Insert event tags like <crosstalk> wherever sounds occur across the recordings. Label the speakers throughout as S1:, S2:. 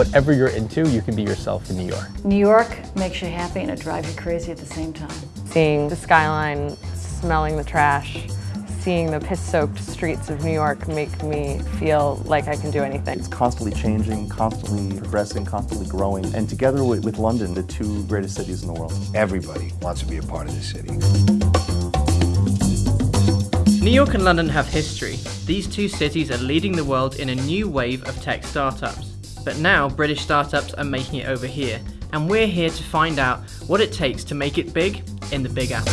S1: whatever you're into, you can be yourself in New York.
S2: New York makes you happy and it drives you crazy at the same time.
S3: Seeing the skyline, smelling the trash, seeing the piss-soaked streets of New York make me feel like I can do anything.
S4: It's constantly changing, constantly progressing, constantly growing. And together with, with London, the two greatest cities in the world.
S5: Everybody wants to be a part of this city.
S6: New York and London have history. These two cities are leading the world in a new wave of tech startups. But now British startups are making it over here, and we're here to find out what it takes to make it big in the Big Apple.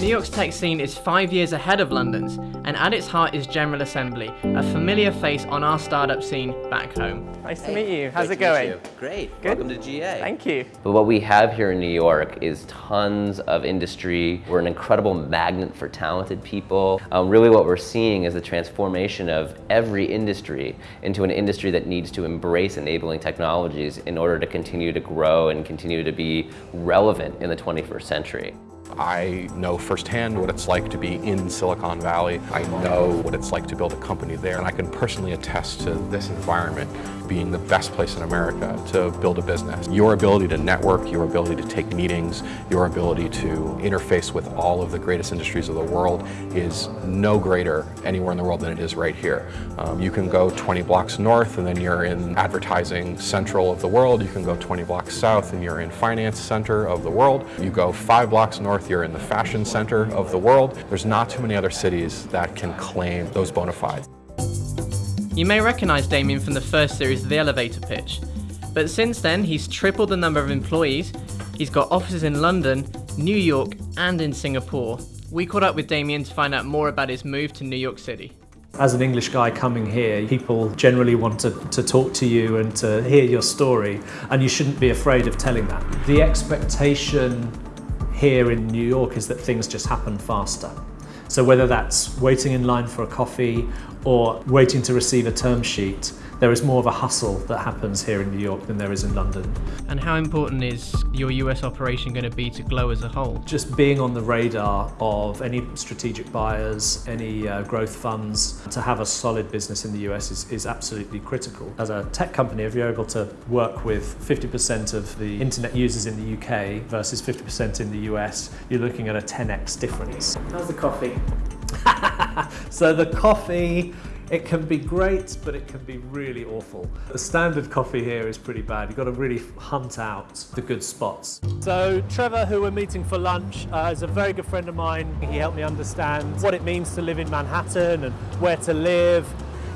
S6: New York's tech scene is five years ahead of London's, and at its heart is General Assembly, a familiar face on our startup scene back home. Nice to meet you. How's it going?
S7: Great.
S6: Good.
S7: Welcome to GA.
S6: Thank you.
S7: But what we have here in New York is tons of industry. We're an incredible magnet for talented people. Um, really what we're seeing is the transformation of every industry into an industry that needs to embrace enabling technologies in order to continue to grow and continue to be relevant in the 21st century.
S8: I know firsthand what it's like to be in Silicon Valley. I know what it's like to build a company there, and I can personally attest to this environment being the best place in America to build a business. Your ability to network, your ability to take meetings, your ability to interface with all of the greatest industries of the world is no greater anywhere in the world than it is right here. Um, you can go 20 blocks north and then you're in advertising central of the world. You can go 20 blocks south and you're in finance center of the world. You go five blocks north, you're in the fashion center of the world. There's not too many other cities that can claim those bona fides.
S6: You may recognise Damien from the first series of The Elevator Pitch, but since then he's tripled the number of employees, he's got offices in London, New York and in Singapore. We caught up with Damien to find out more about his move to New York City.
S9: As an English guy coming here, people generally want to, to talk to you and to hear your story, and you shouldn't be afraid of telling that. The expectation here in New York is that things just happen faster. So whether that's waiting in line for a coffee or waiting to receive a term sheet, there is more of a hustle that happens here in New York than there is in London.
S6: And how important is your US operation going to be to Glow as a whole?
S9: Just being on the radar of any strategic buyers, any uh, growth funds, to have a solid business in the US is, is absolutely critical. As a tech company, if you're able to work with 50% of the internet users in the UK versus 50% in the US, you're looking at a 10x difference.
S6: How's the coffee? <laughs>
S9: so the coffee it can be great, but it can be really awful. The standard coffee here is pretty bad. You've got to really hunt out the good spots. So Trevor, who we're meeting for lunch, uh, is a very good friend of mine. He helped me understand what it means to live in Manhattan and where to live.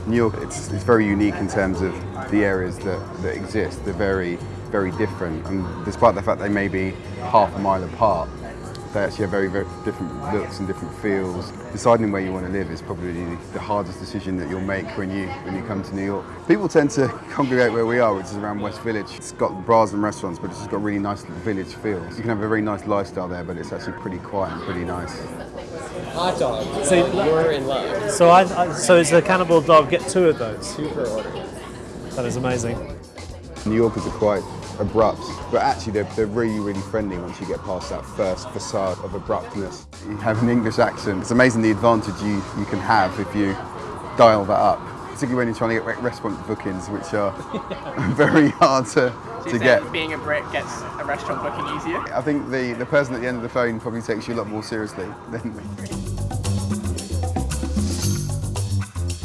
S10: New York, it's, it's very unique in terms of the areas that, that exist. They're very, very different. And despite the fact they may be half a mile apart, they actually have very, very different looks and different feels. Deciding where you want to live is probably the hardest decision that you'll make when you when you come to New York. People tend to <laughs> congregate where we are, which is around West Village. It's got bars and restaurants, but it's just got really nice village feel. You can have a very nice lifestyle there, but it's actually pretty quiet and pretty nice.
S7: Hot dog.
S9: So
S7: you're in love.
S9: So I, I so it's a cannibal dog. Get two of those.
S7: Two per order.
S9: That is amazing.
S10: New Yorkers are quite abrupt, but actually they're, they're really, really friendly once you get past that first facade of abruptness. You have an English accent. It's amazing the advantage you, you can have if you dial that up, particularly when you're trying to get restaurant bookings, which are <laughs> very hard to,
S6: So
S10: to get.
S6: being a Brit gets a restaurant booking easier?
S10: I think the, the person at the end of the phone probably takes you a lot more seriously than me.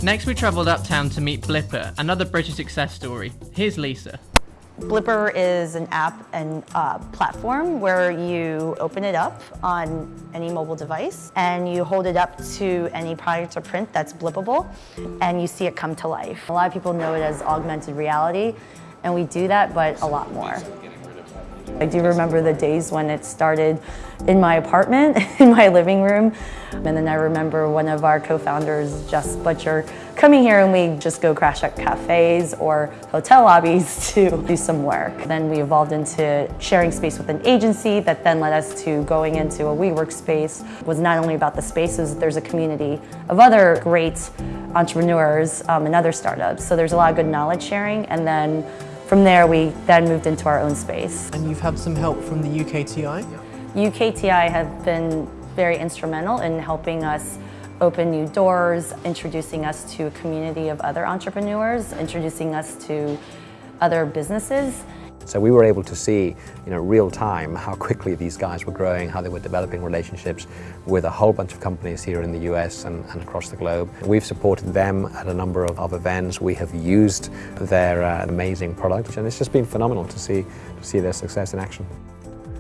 S6: Next we travelled uptown to meet Blippar, another British success story. Here's Lisa.
S11: Blippar is an app and uh, platform where you open it up on any mobile device and you hold it up to any product or print that's blippable and you see it come to life. A lot of people know it as augmented reality and we do that but a lot more. I do remember the days when it started in my apartment, <laughs> in my living room. And then I remember one of our co-founders, Jess Butcher, coming here and we just go crash at cafes or hotel lobbies <laughs> to do some work. Then we evolved into sharing space with an agency that then led us to going into a WeWork space. It was not only about the spaces, there's a community of other great entrepreneurs um, and other startups. So there's a lot of good knowledge sharing and then from there, we then moved into our own space.
S6: And you've had some help from the UKTI?
S11: UKTI have been very instrumental in helping us open new doors, introducing us to a community of other entrepreneurs, introducing us to other businesses.
S12: So we were able to see, you know, real time how quickly these guys were growing, how they were developing relationships with a whole bunch of companies here in the US and, and across the globe. We've supported them at a number of, of events. We have used their uh, amazing product and it's just been phenomenal to see, to see their success in action.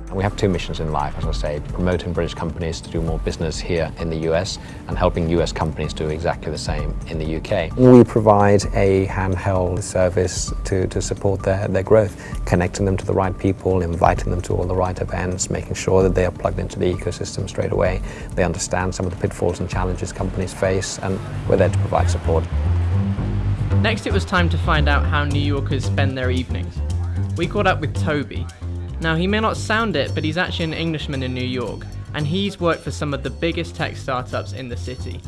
S12: And we have two missions in life, as I say, promoting British companies to do more business here in the US and helping US companies do exactly the same in the UK. We provide a handheld service to, to support their, their growth, connecting them to the right people, inviting them to all the right events, making sure that they are plugged into the ecosystem straight away. They understand some of the pitfalls and challenges companies face, and we're there to provide support.
S6: Next, it was time to find out how New Yorkers spend their evenings. We caught up with Toby, now, he may not sound it, but he's actually an Englishman in New York, and he's worked for some of the biggest tech startups in the city.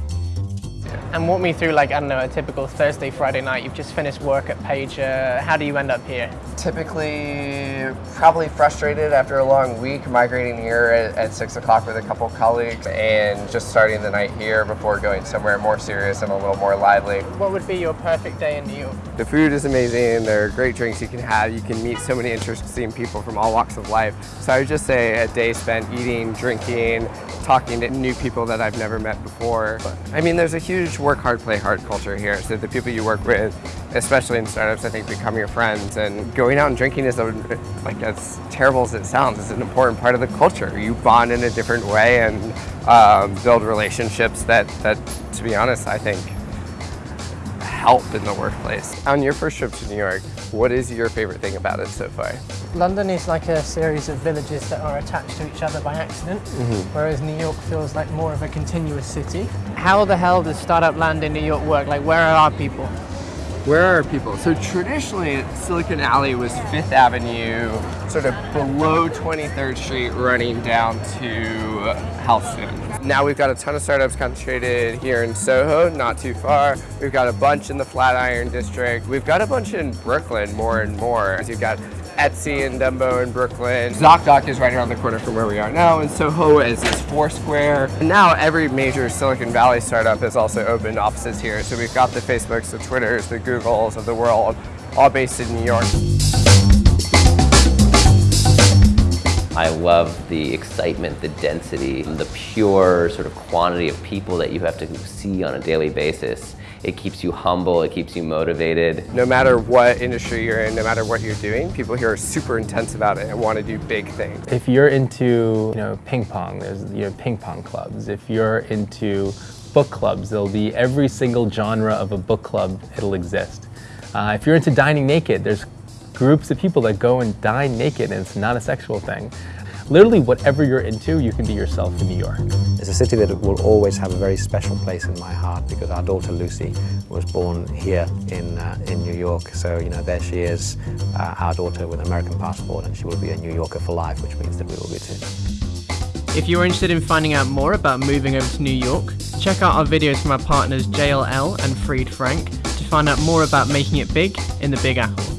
S13: And walk me through, like, I don't know, a typical Thursday, Friday night. You've just finished work at Page. Uh, how do you end up here?
S14: Typically, probably frustrated after a long week, migrating here at, at 6 o'clock with a couple colleagues and just starting the night here before going somewhere more serious and a little more lively.
S13: What would be your perfect day in New York?
S14: The food is amazing. There are great drinks you can have. You can meet so many interesting people from all walks of life. So I would just say a day spent eating, drinking, talking to new people that I've never met before. I mean, there's a huge work hard, play hard culture here. So the people you work with, especially in startups, I think become your friends. And going out and drinking is, a, like as terrible as it sounds, is an important part of the culture. You bond in a different way and um, build relationships that, that, to be honest, I think help in the workplace. On your first trip to New York, what is your favorite thing about it so far?
S13: London is like a series of villages that are attached to each other by accident, mm -hmm. whereas New York feels like more of a continuous city. How the hell does startup land in New York work? Like, where are our people?
S14: Where are people? So traditionally, Silicon Alley was Fifth Avenue, sort of below 23rd Street, running down to Houston. Now we've got a ton of startups concentrated here in Soho, not too far. We've got a bunch in the Flatiron District. We've got a bunch in Brooklyn more and more. You've got Etsy and Dumbo in Brooklyn. ZocDoc is right around the corner from where we are now, and Soho is, is Foursquare. And now every major Silicon Valley startup has also opened offices here. So we've got the Facebooks, the Twitters, the Googles of the world, all based in New York.
S7: I love the excitement, the density, the pure sort of quantity of people that you have to see on a daily basis. It keeps you humble, it keeps you motivated.
S14: No matter what industry you're in, no matter what you're doing, people here are super intense about it and want to do big things.
S1: If you're into, you know, ping pong, there's you know ping pong clubs. If you're into book clubs, there'll be every single genre of a book club, it'll exist. Uh, if you're into dining naked, there's groups of people that go and dine naked and it's not a sexual thing literally whatever you're into, you can be yourself in New York.
S12: It's a city that will always have a very special place in my heart because our daughter Lucy was born here in, uh, in New York. So, you know, there she is, uh, our daughter with an American passport, and she will be a New Yorker for life, which means that we will be too.
S6: If you're interested in finding out more about moving over to New York, check out our videos from our partners JLL and Fried Frank to find out more about making it big in the Big Apple.